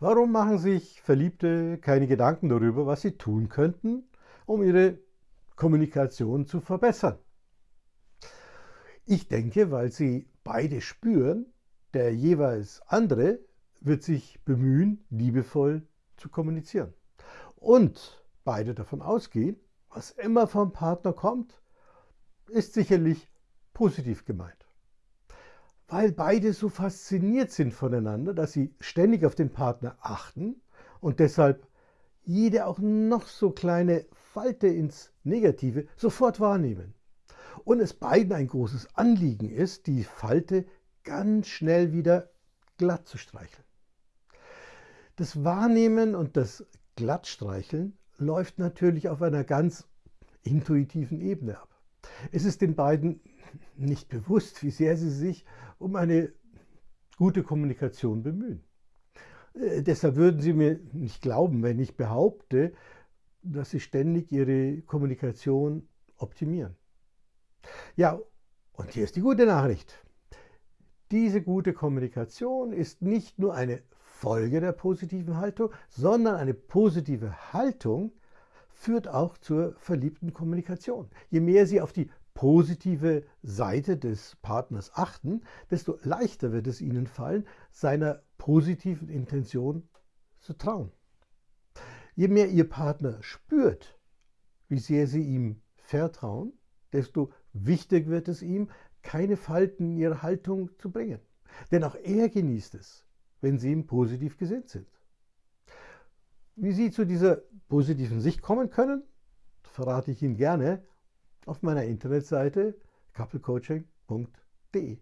Warum machen sich Verliebte keine Gedanken darüber, was sie tun könnten, um ihre Kommunikation zu verbessern? Ich denke, weil sie beide spüren, der jeweils andere wird sich bemühen, liebevoll zu kommunizieren. Und beide davon ausgehen, was immer vom Partner kommt, ist sicherlich positiv gemeint weil beide so fasziniert sind voneinander, dass sie ständig auf den Partner achten und deshalb jede auch noch so kleine Falte ins Negative sofort wahrnehmen. Und es beiden ein großes Anliegen ist, die Falte ganz schnell wieder glatt zu streicheln. Das Wahrnehmen und das Glattstreicheln läuft natürlich auf einer ganz intuitiven Ebene ab. Es ist den beiden nicht bewusst, wie sehr sie sich um eine gute Kommunikation bemühen. Äh, deshalb würden Sie mir nicht glauben, wenn ich behaupte, dass Sie ständig Ihre Kommunikation optimieren. Ja, und hier ist die gute Nachricht. Diese gute Kommunikation ist nicht nur eine Folge der positiven Haltung, sondern eine positive Haltung führt auch zur verliebten Kommunikation. Je mehr Sie auf die positive Seite des Partners achten, desto leichter wird es ihnen fallen, seiner positiven Intention zu trauen. Je mehr ihr Partner spürt, wie sehr sie ihm vertrauen, desto wichtiger wird es ihm, keine Falten in ihre Haltung zu bringen. Denn auch er genießt es, wenn sie ihm positiv gesinnt sind. Wie Sie zu dieser positiven Sicht kommen können, verrate ich Ihnen gerne auf meiner Internetseite couplecoaching.de.